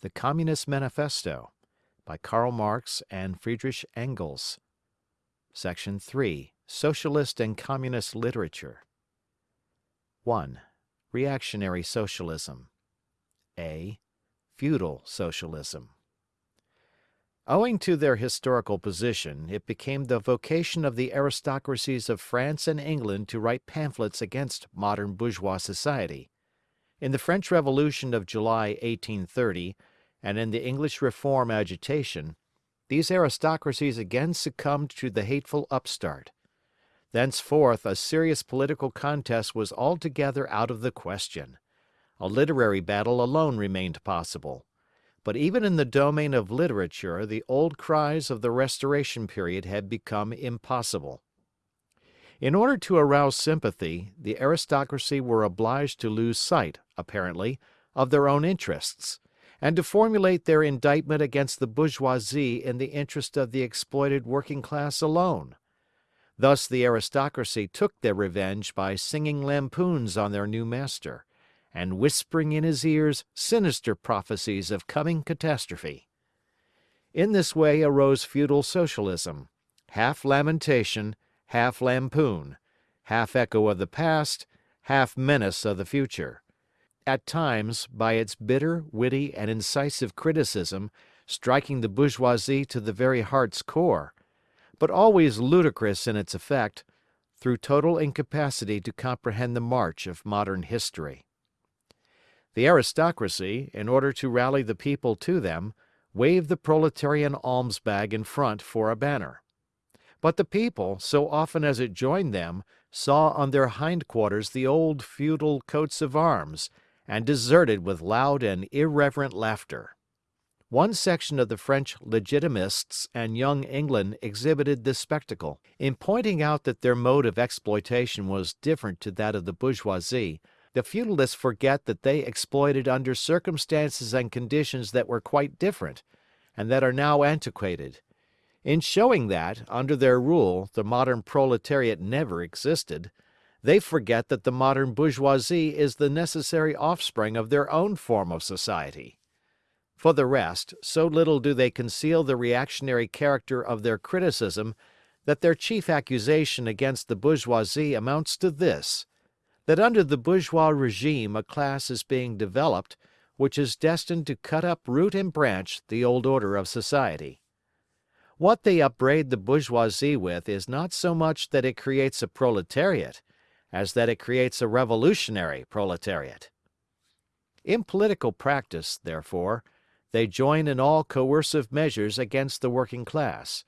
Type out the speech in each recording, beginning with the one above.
THE COMMUNIST MANIFESTO by Karl Marx and Friedrich Engels Section 3. Socialist and Communist Literature 1. Reactionary Socialism (a) Feudal Socialism Owing to their historical position, it became the vocation of the aristocracies of France and England to write pamphlets against modern bourgeois society. In the French Revolution of July, 1830, and in the English reform agitation, these aristocracies again succumbed to the hateful upstart. Thenceforth a serious political contest was altogether out of the question. A literary battle alone remained possible. But even in the domain of literature the old cries of the Restoration period had become impossible. In order to arouse sympathy, the aristocracy were obliged to lose sight, apparently, of their own interests, and to formulate their indictment against the bourgeoisie in the interest of the exploited working class alone. Thus the aristocracy took their revenge by singing lampoons on their new master, and whispering in his ears sinister prophecies of coming catastrophe. In this way arose feudal Socialism, half lamentation, half lampoon, half echo of the past, half menace of the future; at times, by its bitter, witty, and incisive criticism, striking the bourgeoisie to the very heart's core; but always ludicrous in its effect, through total incapacity to comprehend the march of modern history. The aristocracy, in order to rally the people to them, waved the proletarian alms bag in front for a banner. But the people, so often as it joined them, saw on their hindquarters the old feudal coats of arms, and deserted with loud and irreverent laughter. One section of the French Legitimists and Young England exhibited this spectacle. In pointing out that their mode of exploitation was different to that of the bourgeoisie, the feudalists forget that they exploited under circumstances and conditions that were quite different, and that are now antiquated. In showing that, under their rule, the modern proletariat never existed, they forget that the modern bourgeoisie is the necessary offspring of their own form of society. For the rest, so little do they conceal the reactionary character of their criticism that their chief accusation against the bourgeoisie amounts to this, that under the bourgeois regime a class is being developed which is destined to cut up root and branch the old order of society. What they upbraid the bourgeoisie with is not so much that it creates a proletariat, as that it creates a revolutionary proletariat. In political practice, therefore, they join in all coercive measures against the working class;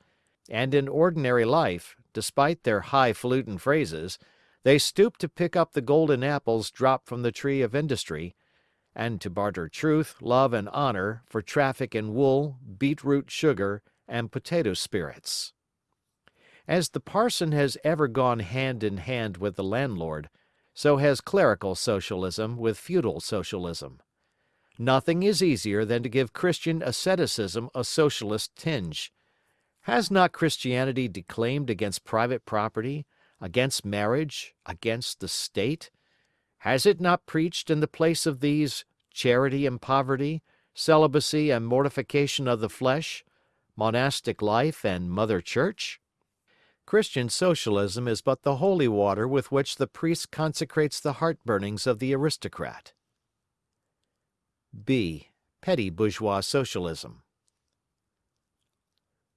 and in ordinary life, despite their highfalutin phrases, they stoop to pick up the golden apples dropped from the tree of industry, and to barter truth, love, and honor for traffic in wool, beetroot sugar, and potato spirits. As the parson has ever gone hand in hand with the landlord, so has clerical Socialism with feudal Socialism. Nothing is easier than to give Christian asceticism a socialist tinge. Has not Christianity declaimed against private property, against marriage, against the State? Has it not preached in the place of these charity and poverty, celibacy and mortification of the flesh, monastic life and Mother Church? Christian Socialism is but the holy water with which the priest consecrates the heart burnings of the aristocrat. (b) Petty Bourgeois Socialism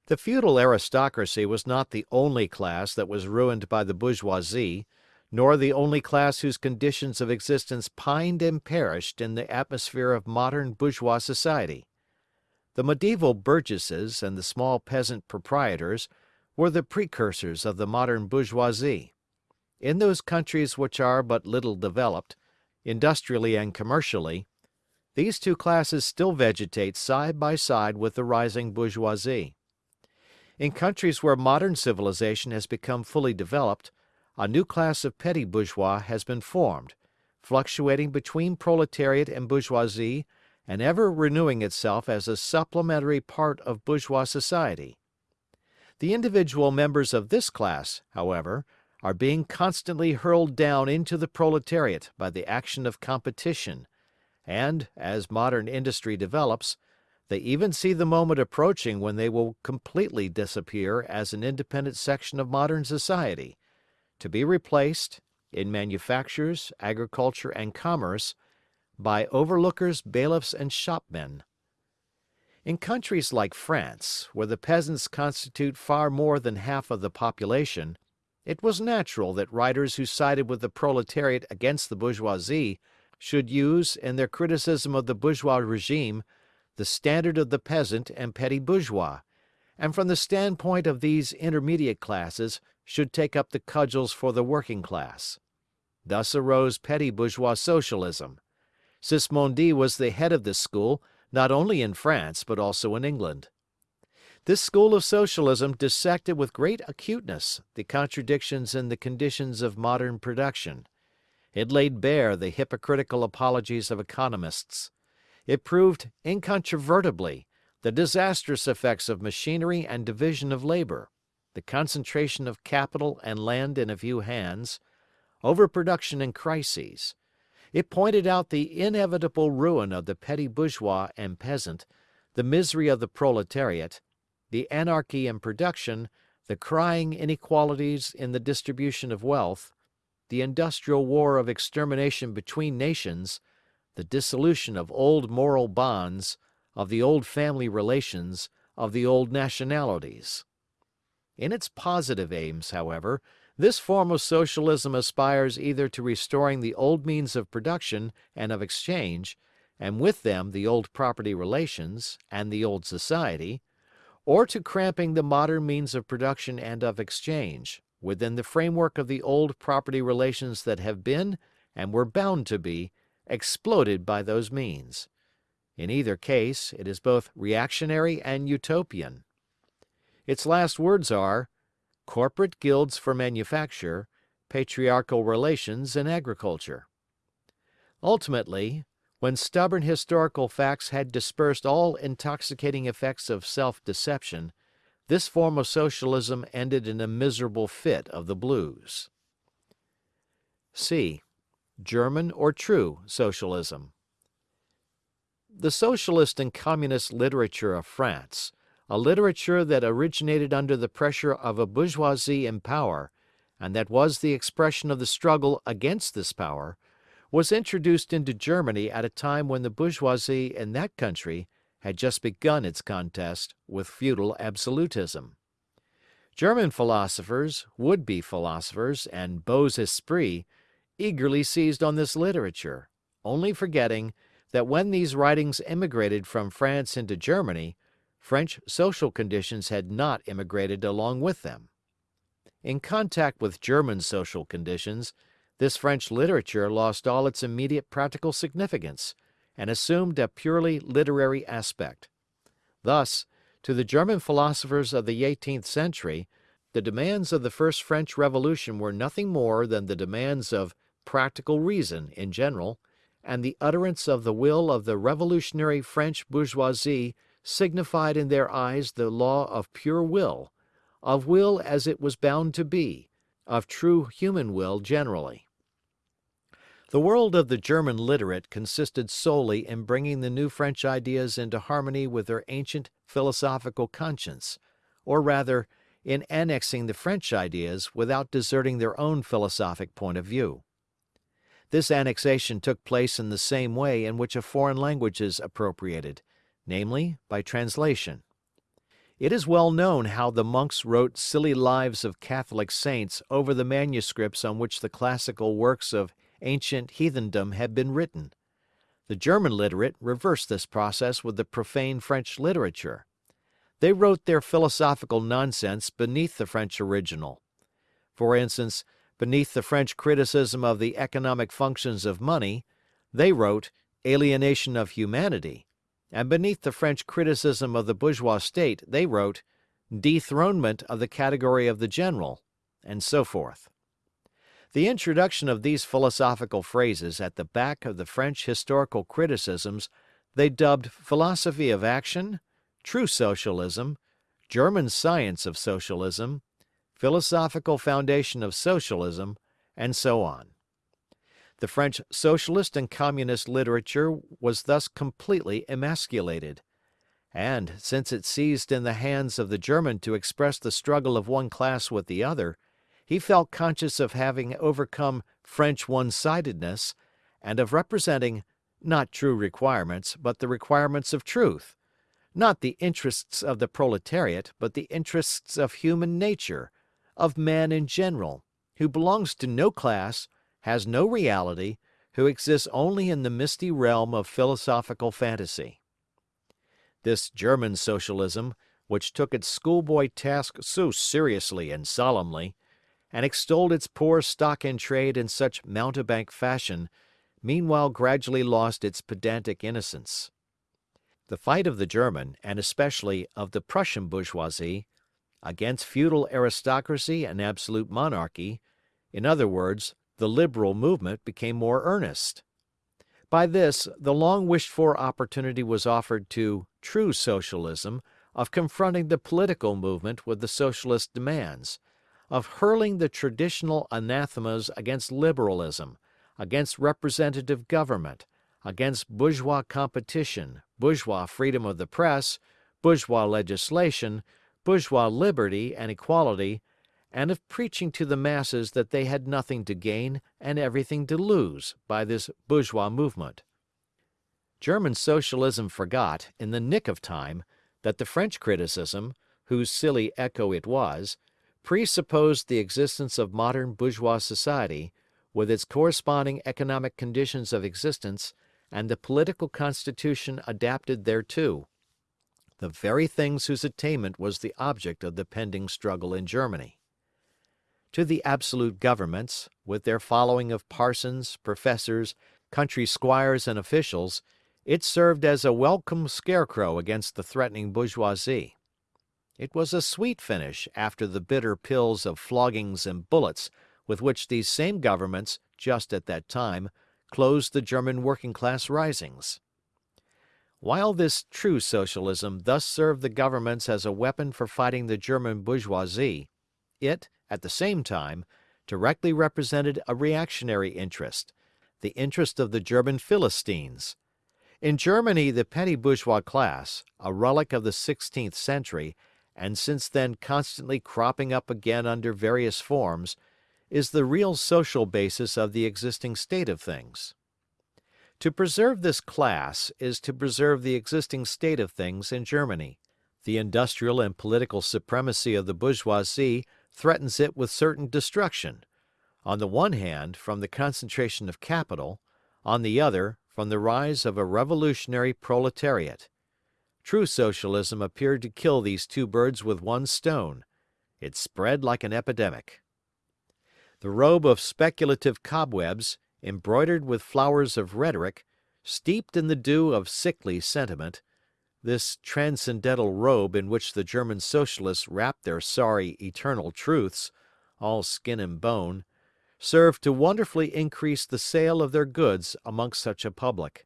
The feudal aristocracy was not the only class that was ruined by the bourgeoisie, nor the only class whose conditions of existence pined and perished in the atmosphere of modern bourgeois society. The medieval burgesses and the small peasant proprietors were the precursors of the modern bourgeoisie. In those countries which are but little developed, industrially and commercially, these two classes still vegetate side by side with the rising bourgeoisie. In countries where modern civilization has become fully developed, a new class of petty bourgeois has been formed, fluctuating between proletariat and bourgeoisie and ever renewing itself as a supplementary part of bourgeois society. The individual members of this class, however, are being constantly hurled down into the proletariat by the action of competition, and, as modern industry develops, they even see the moment approaching when they will completely disappear as an independent section of modern society, to be replaced, in manufactures, agriculture, and commerce, by overlookers, bailiffs, and shopmen. In countries like France, where the peasants constitute far more than half of the population, it was natural that writers who sided with the proletariat against the bourgeoisie should use, in their criticism of the bourgeois regime, the standard of the peasant and petty bourgeois, and from the standpoint of these intermediate classes should take up the cudgels for the working class. Thus arose petty bourgeois Socialism. Sismondi was the head of this school not only in France but also in England. This school of Socialism dissected with great acuteness the contradictions in the conditions of modern production. It laid bare the hypocritical apologies of economists. It proved incontrovertibly the disastrous effects of machinery and division of labor, the concentration of capital and land in a few hands, overproduction and crises. It pointed out the inevitable ruin of the petty bourgeois and peasant, the misery of the proletariat, the anarchy in production, the crying inequalities in the distribution of wealth, the industrial war of extermination between nations, the dissolution of old moral bonds, of the old family relations, of the old nationalities. In its positive aims, however, this form of Socialism aspires either to restoring the old means of production and of exchange, and with them the old property relations, and the old society, or to cramping the modern means of production and of exchange, within the framework of the old property relations that have been, and were bound to be, exploded by those means. In either case, it is both reactionary and utopian. Its last words are, corporate guilds for manufacture, patriarchal relations in agriculture. Ultimately, when stubborn historical facts had dispersed all intoxicating effects of self-deception, this form of socialism ended in a miserable fit of the blues. C. German or true Socialism The socialist and communist literature of France, a literature that originated under the pressure of a bourgeoisie in power, and that was the expression of the struggle against this power, was introduced into Germany at a time when the bourgeoisie in that country had just begun its contest with feudal absolutism. German philosophers, would-be philosophers, and beaux esprits eagerly seized on this literature, only forgetting that when these writings immigrated from France into Germany, French social conditions had not immigrated along with them. In contact with German social conditions, this French literature lost all its immediate practical significance, and assumed a purely literary aspect. Thus, to the German philosophers of the eighteenth century, the demands of the first French Revolution were nothing more than the demands of practical reason in general, and the utterance of the will of the revolutionary French bourgeoisie signified in their eyes the law of pure will, of will as it was bound to be, of true human will generally. The world of the German literate consisted solely in bringing the new French ideas into harmony with their ancient philosophical conscience, or rather, in annexing the French ideas without deserting their own philosophic point of view. This annexation took place in the same way in which a foreign language is appropriated, namely, by translation. It is well known how the monks wrote silly lives of Catholic saints over the manuscripts on which the classical works of ancient heathendom had been written. The German literate reversed this process with the profane French literature. They wrote their philosophical nonsense beneath the French original. For instance, beneath the French criticism of the economic functions of money, they wrote alienation of humanity, and beneath the French criticism of the bourgeois state they wrote dethronement of the category of the general, and so forth. The introduction of these philosophical phrases at the back of the French historical criticisms they dubbed philosophy of action, true socialism, German science of socialism, philosophical foundation of socialism, and so on. The French Socialist and Communist literature was thus completely emasculated. And, since it ceased in the hands of the German to express the struggle of one class with the other, he felt conscious of having overcome French one sidedness, and of representing, not true requirements, but the requirements of truth; not the interests of the proletariat, but the interests of human nature, of man in general, who belongs to no class, has no reality, who exists only in the misty realm of philosophical fantasy. This German Socialism, which took its schoolboy task so seriously and solemnly, and extolled its poor stock in trade in such mountebank fashion, meanwhile gradually lost its pedantic innocence. The fight of the German, and especially of the Prussian bourgeoisie, against feudal aristocracy and absolute monarchy, in other words, the liberal movement became more earnest. By this, the long wished for opportunity was offered to true Socialism of confronting the political movement with the Socialist demands, of hurling the traditional anathemas against Liberalism, against representative government, against bourgeois competition, bourgeois freedom of the press, bourgeois legislation, bourgeois liberty and equality, and of preaching to the masses that they had nothing to gain and everything to lose by this bourgeois movement. German Socialism forgot, in the nick of time, that the French criticism, whose silly echo it was, presupposed the existence of modern bourgeois society, with its corresponding economic conditions of existence and the political constitution adapted thereto, the very things whose attainment was the object of the pending struggle in Germany. To the absolute governments, with their following of parsons, professors, country squires and officials, it served as a welcome scarecrow against the threatening bourgeoisie. It was a sweet finish after the bitter pills of floggings and bullets with which these same governments, just at that time, closed the German working class risings. While this true Socialism thus served the governments as a weapon for fighting the German bourgeoisie, it, at the same time, directly represented a reactionary interest, the interest of the German Philistines. In Germany the petty bourgeois class, a relic of the sixteenth century, and since then constantly cropping up again under various forms, is the real social basis of the existing state of things. To preserve this class is to preserve the existing state of things in Germany. The industrial and political supremacy of the bourgeoisie threatens it with certain destruction; on the one hand, from the concentration of capital, on the other, from the rise of a revolutionary proletariat. True Socialism appeared to kill these two birds with one stone. It spread like an epidemic. The robe of speculative cobwebs, embroidered with flowers of rhetoric, steeped in the dew of sickly sentiment, this transcendental robe in which the German Socialists wrapped their sorry eternal truths, all skin and bone, served to wonderfully increase the sale of their goods amongst such a public.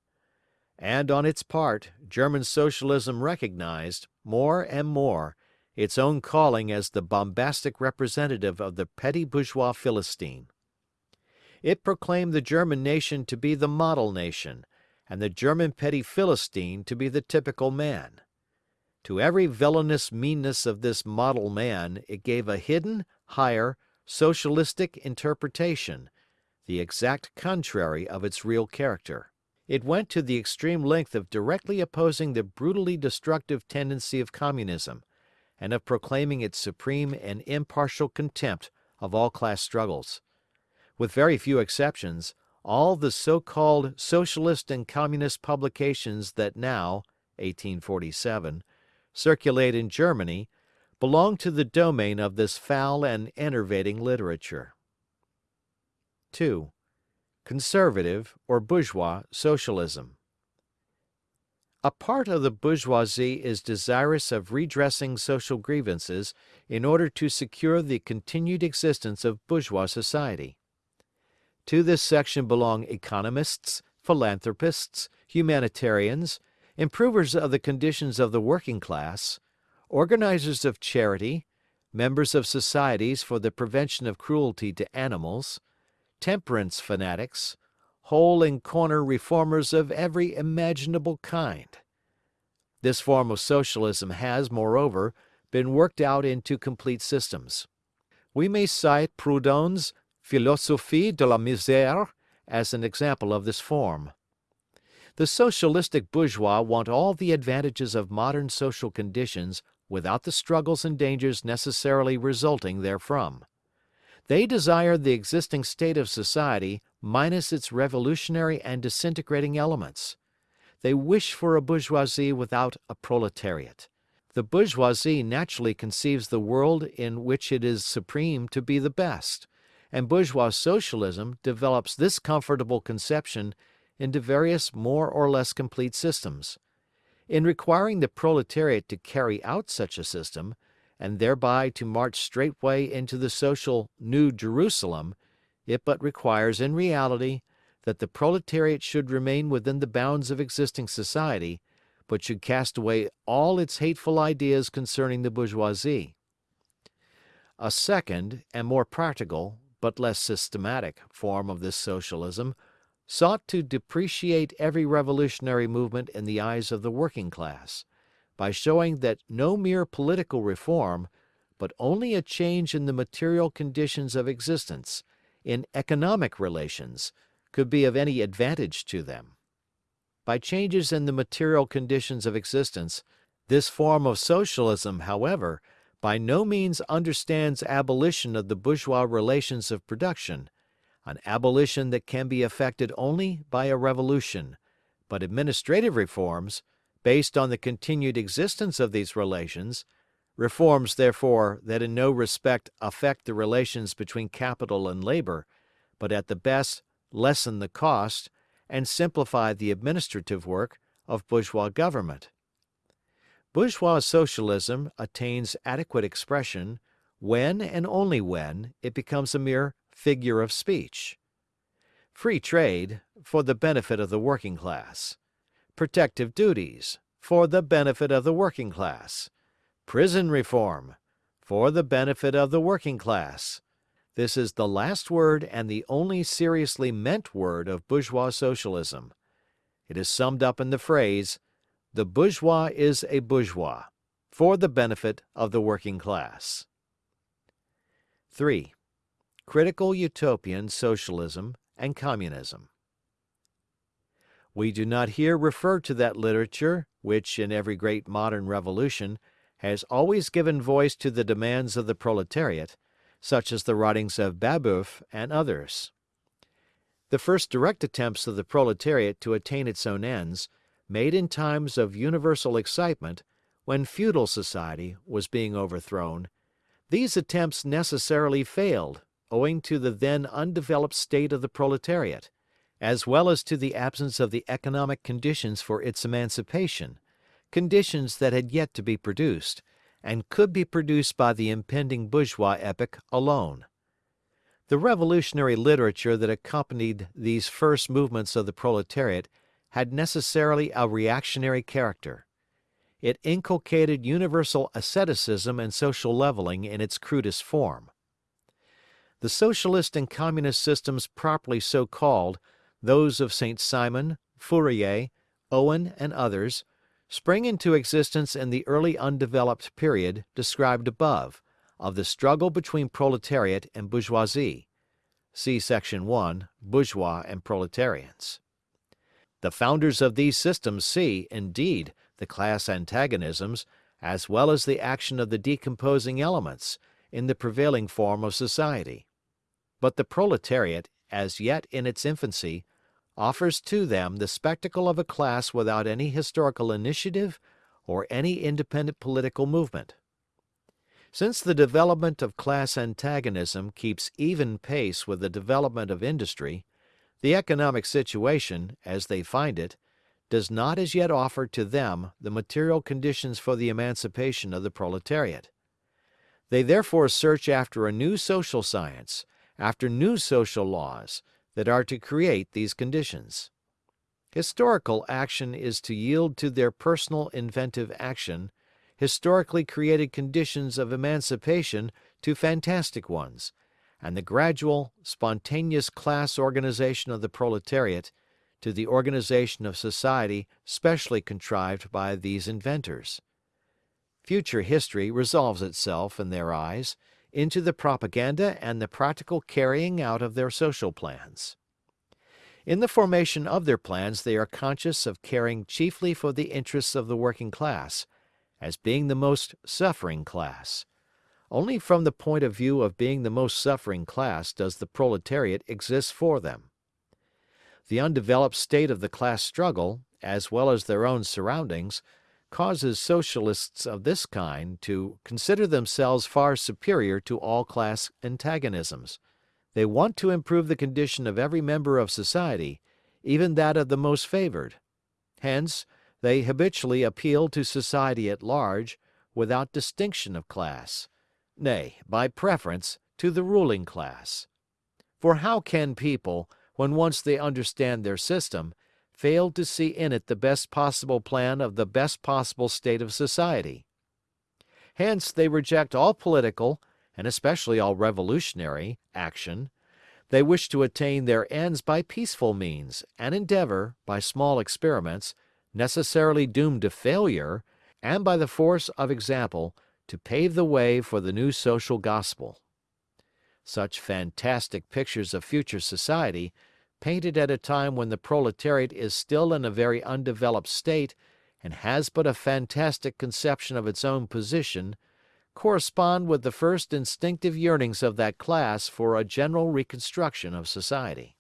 And on its part, German Socialism recognized, more and more, its own calling as the bombastic representative of the petty bourgeois Philistine. It proclaimed the German nation to be the model nation, and the German petty Philistine to be the typical man. To every villainous meanness of this model man it gave a hidden, higher, socialistic interpretation, the exact contrary of its real character. It went to the extreme length of directly opposing the brutally destructive tendency of Communism, and of proclaiming its supreme and impartial contempt of all class struggles. With very few exceptions, all the so-called Socialist and Communist publications that now (1847) circulate in Germany belong to the domain of this foul and enervating literature. 2. Conservative or bourgeois Socialism A part of the bourgeoisie is desirous of redressing social grievances in order to secure the continued existence of bourgeois society. To this section belong economists, philanthropists, humanitarians, improvers of the conditions of the working class, organizers of charity, members of societies for the prevention of cruelty to animals, temperance fanatics, hole and corner reformers of every imaginable kind. This form of Socialism has, moreover, been worked out into complete systems. We may cite Proudhon's Philosophie de la Misère as an example of this form. The socialistic bourgeois want all the advantages of modern social conditions without the struggles and dangers necessarily resulting therefrom. They desire the existing state of society minus its revolutionary and disintegrating elements. They wish for a bourgeoisie without a proletariat. The bourgeoisie naturally conceives the world in which it is supreme to be the best, and bourgeois socialism develops this comfortable conception into various more or less complete systems. In requiring the proletariat to carry out such a system, and thereby to march straightway into the social New Jerusalem, it but requires in reality that the proletariat should remain within the bounds of existing society, but should cast away all its hateful ideas concerning the bourgeoisie. A second, and more practical, but less systematic, form of this Socialism sought to depreciate every revolutionary movement in the eyes of the working class, by showing that no mere political reform, but only a change in the material conditions of existence, in economic relations, could be of any advantage to them. By changes in the material conditions of existence, this form of Socialism, however, by no means understands abolition of the bourgeois relations of production, an abolition that can be effected only by a revolution, but administrative reforms, based on the continued existence of these relations, reforms, therefore, that in no respect affect the relations between capital and labor, but at the best lessen the cost and simplify the administrative work of bourgeois government. Bourgeois Socialism attains adequate expression when and only when it becomes a mere figure of speech. Free trade, for the benefit of the working class. Protective duties, for the benefit of the working class. Prison reform, for the benefit of the working class. This is the last word and the only seriously meant word of bourgeois socialism. It is summed up in the phrase, the bourgeois is a bourgeois, for the benefit of the working class. 3. Critical Utopian Socialism and Communism We do not here refer to that literature which, in every great modern revolution, has always given voice to the demands of the proletariat, such as the writings of Babeuf and others. The first direct attempts of the proletariat to attain its own ends, made in times of universal excitement, when feudal society was being overthrown, these attempts necessarily failed owing to the then undeveloped state of the proletariat, as well as to the absence of the economic conditions for its emancipation, conditions that had yet to be produced, and could be produced by the impending bourgeois epoch alone. The revolutionary literature that accompanied these first movements of the proletariat had necessarily a reactionary character. It inculcated universal asceticism and social leveling in its crudest form. The Socialist and Communist systems properly so called, those of Saint Simon, Fourier, Owen and others, spring into existence in the early undeveloped period described above, of the struggle between proletariat and bourgeoisie. See section 1, Bourgeois and Proletarians. The founders of these systems see, indeed, the class antagonisms, as well as the action of the decomposing elements, in the prevailing form of society. But the proletariat, as yet in its infancy, offers to them the spectacle of a class without any historical initiative or any independent political movement. Since the development of class antagonism keeps even pace with the development of industry, the economic situation, as they find it, does not as yet offer to them the material conditions for the emancipation of the proletariat. They therefore search after a new social science, after new social laws that are to create these conditions. Historical action is to yield to their personal inventive action historically created conditions of emancipation to fantastic ones, and the gradual, spontaneous class organisation of the proletariat to the organisation of society specially contrived by these inventors. Future history resolves itself, in their eyes, into the propaganda and the practical carrying out of their social plans. In the formation of their plans they are conscious of caring chiefly for the interests of the working class, as being the most suffering class. Only from the point of view of being the most suffering class does the proletariat exist for them. The undeveloped state of the class struggle, as well as their own surroundings, causes Socialists of this kind to consider themselves far superior to all class antagonisms. They want to improve the condition of every member of society, even that of the most favored. Hence, they habitually appeal to society at large, without distinction of class; nay, by preference, to the ruling class. For how can people, when once they understand their system, fail to see in it the best possible plan of the best possible state of society? Hence they reject all political, and especially all revolutionary, action; they wish to attain their ends by peaceful means, and endeavour, by small experiments, necessarily doomed to failure, and by the force of example, to pave the way for the new social gospel. Such fantastic pictures of future society, painted at a time when the proletariat is still in a very undeveloped state and has but a fantastic conception of its own position, correspond with the first instinctive yearnings of that class for a general reconstruction of society.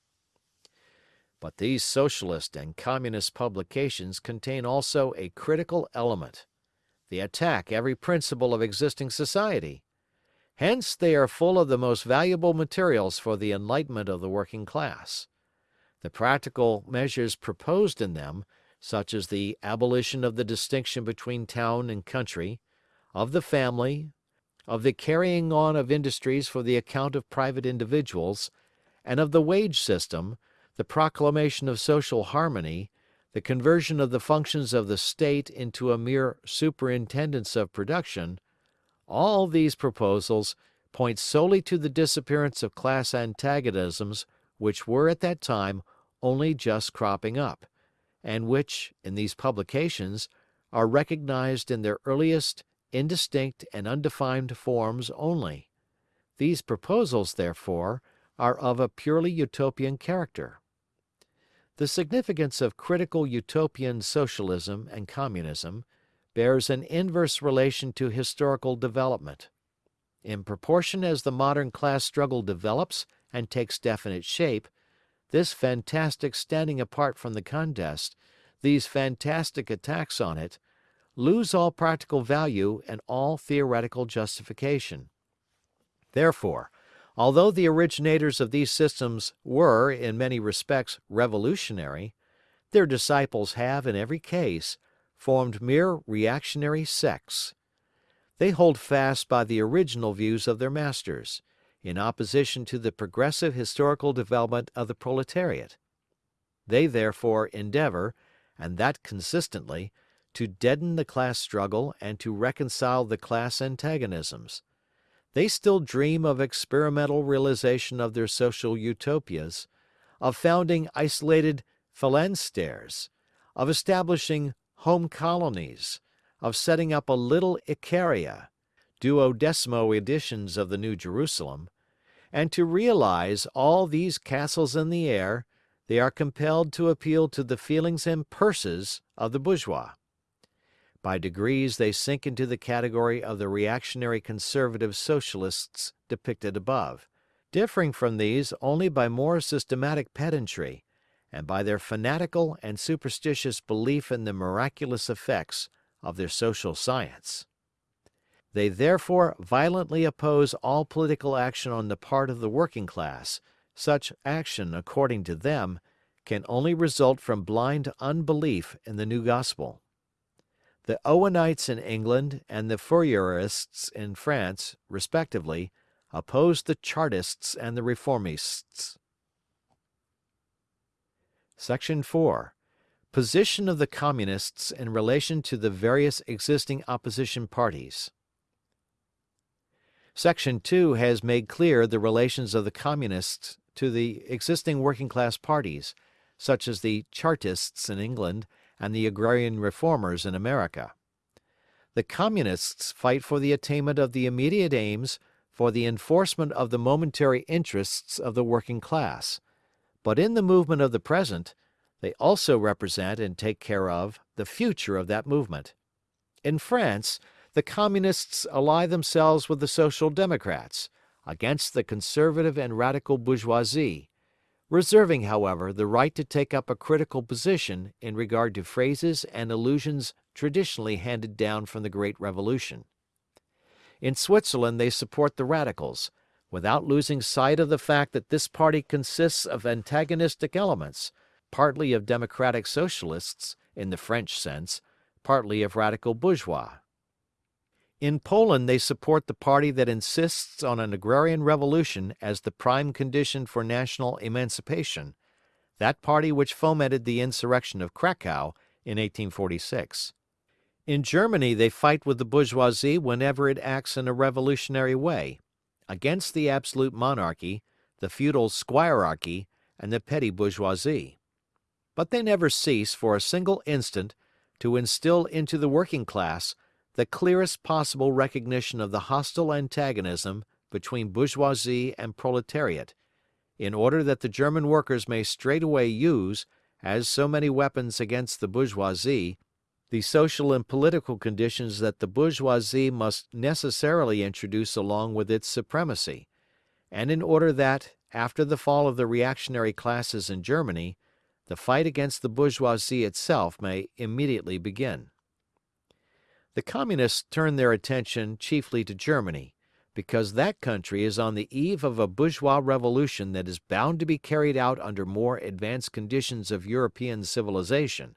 But these Socialist and Communist publications contain also a critical element. They attack every principle of existing society. Hence they are full of the most valuable materials for the enlightenment of the working class. The practical measures proposed in them, such as the abolition of the distinction between town and country, of the family, of the carrying on of industries for the account of private individuals, and of the wage system, the proclamation of social harmony, the conversion of the functions of the State into a mere superintendence of production, all these proposals point solely to the disappearance of class antagonisms which were at that time only just cropping up, and which, in these publications, are recognized in their earliest, indistinct and undefined forms only. These proposals, therefore, are of a purely Utopian character. The significance of critical Utopian Socialism and Communism bears an inverse relation to historical development. In proportion as the modern class struggle develops and takes definite shape, this fantastic standing apart from the contest, these fantastic attacks on it, lose all practical value and all theoretical justification. Therefore, Although the originators of these systems were, in many respects, revolutionary, their disciples have, in every case, formed mere reactionary sects. They hold fast by the original views of their masters, in opposition to the progressive historical development of the proletariat. They therefore endeavour, and that consistently, to deaden the class struggle and to reconcile the class antagonisms. They still dream of experimental realisation of their social Utopias, of founding isolated phalansteres, of establishing home colonies, of setting up a little Icaria, duodecimo editions of the New Jerusalem, and to realise all these castles in the air, they are compelled to appeal to the feelings and purses of the bourgeois. By degrees they sink into the category of the reactionary conservative Socialists depicted above, differing from these only by more systematic pedantry, and by their fanatical and superstitious belief in the miraculous effects of their social science. They therefore violently oppose all political action on the part of the working class; such action, according to them, can only result from blind unbelief in the new gospel. The Owenites in England and the Fourierists in France, respectively, opposed the Chartists and the Reformists. Section 4. Position of the Communists in relation to the various existing opposition parties. Section 2 has made clear the relations of the Communists to the existing working class parties, such as the Chartists in England and the Agrarian Reformers in America. The Communists fight for the attainment of the immediate aims, for the enforcement of the momentary interests of the working class; but in the movement of the present, they also represent and take care of the future of that movement. In France, the Communists ally themselves with the Social Democrats, against the conservative and radical bourgeoisie, reserving, however, the right to take up a critical position in regard to phrases and allusions traditionally handed down from the great revolution. In Switzerland they support the Radicals, without losing sight of the fact that this party consists of antagonistic elements, partly of democratic Socialists, in the French sense, partly of radical bourgeois. In Poland they support the party that insists on an agrarian revolution as the prime condition for national emancipation, that party which fomented the insurrection of Cracow in 1846. In Germany they fight with the bourgeoisie whenever it acts in a revolutionary way, against the absolute monarchy, the feudal squirearchy, and the petty bourgeoisie. But they never cease for a single instant to instill into the working class the clearest possible recognition of the hostile antagonism between bourgeoisie and proletariat, in order that the German workers may straightway use, as so many weapons against the bourgeoisie, the social and political conditions that the bourgeoisie must necessarily introduce along with its supremacy, and in order that, after the fall of the reactionary classes in Germany, the fight against the bourgeoisie itself may immediately begin. The Communists turn their attention chiefly to Germany, because that country is on the eve of a bourgeois revolution that is bound to be carried out under more advanced conditions of European civilization,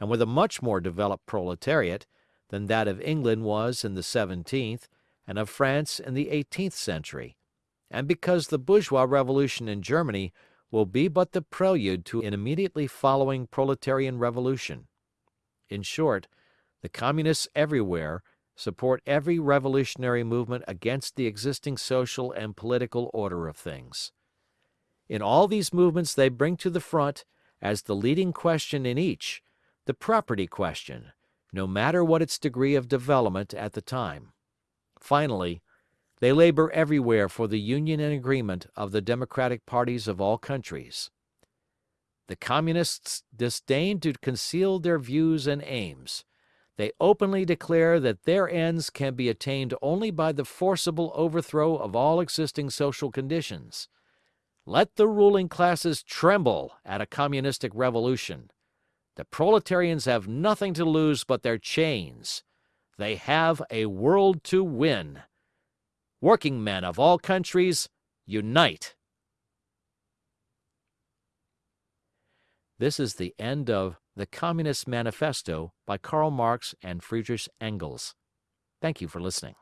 and with a much more developed proletariat than that of England was in the seventeenth and of France in the eighteenth century, and because the bourgeois revolution in Germany will be but the prelude to an immediately following proletarian revolution. In short, the Communists everywhere support every revolutionary movement against the existing social and political order of things. In all these movements they bring to the front, as the leading question in each, the property question, no matter what its degree of development at the time. Finally, they labor everywhere for the union and agreement of the democratic parties of all countries. The Communists disdain to conceal their views and aims. They openly declare that their ends can be attained only by the forcible overthrow of all existing social conditions. Let the ruling classes tremble at a communistic revolution. The proletarians have nothing to lose but their chains. They have a world to win. Working men of all countries, unite! This is the end of the Communist Manifesto by Karl Marx and Friedrich Engels. Thank you for listening.